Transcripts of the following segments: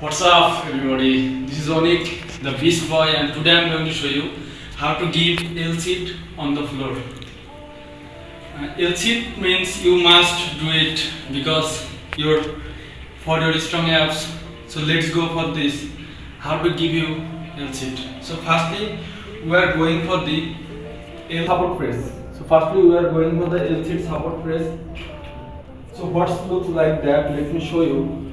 What's up everybody? This is Onik, the Beast Boy and today I'm going to show you how to give L sit on the floor. Uh, L sit means you must do it because your for your strong abs. So let's go for this. How to give you L sit. So firstly we are going for the L support press. So firstly we are going for the L sit support press. So what looks like that? Let me show you.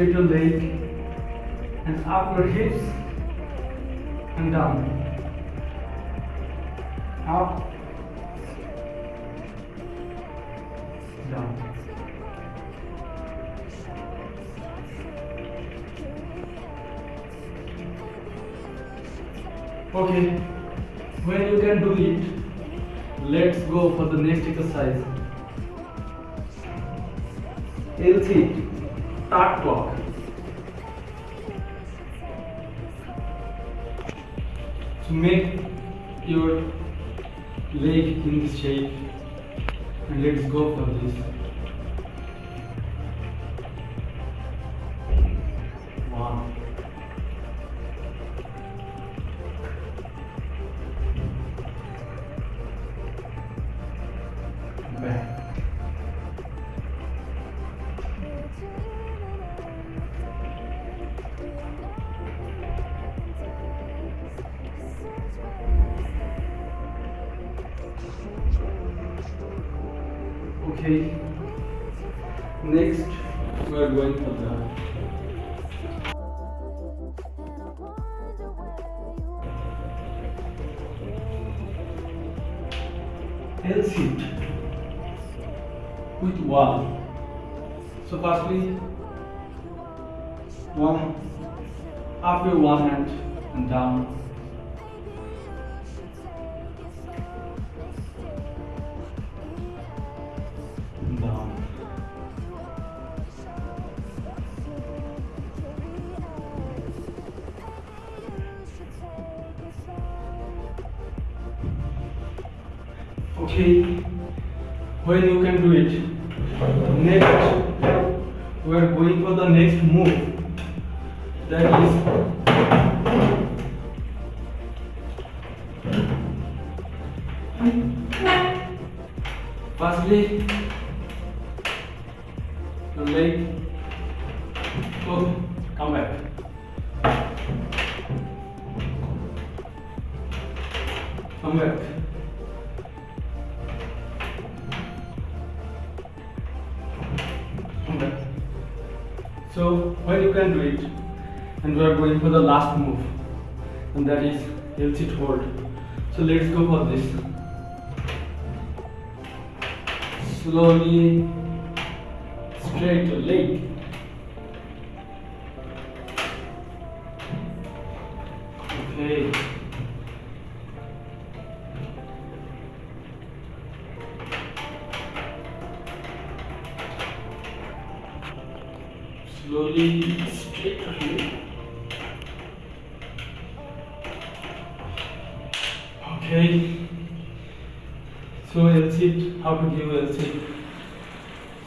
Straight your leg and up your hips and down. Up down. Okay when you can do it let's go for the next exercise. LT start clock. So make your leg in this shape and let's go for this. One. Back. Okay. Next, we are going for the L sit with one. So firstly, one up your one hand and down. Okay, when you can do it. Next, we are going for the next move. That is firstly your leg. Okay, come back. Come back. So when you can do it, and we are going for the last move, and that is L sit hold. So let's go for this. Slowly straight leg. Okay. Slowly straight. Okay. So L sit, how to give L sit.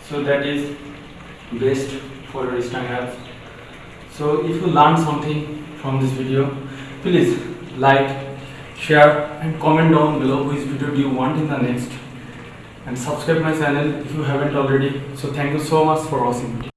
So that is best for strong abs. So if you learn something from this video, please like, share and comment down below which video do you want in the next and subscribe my channel if you haven't already. So thank you so much for watching.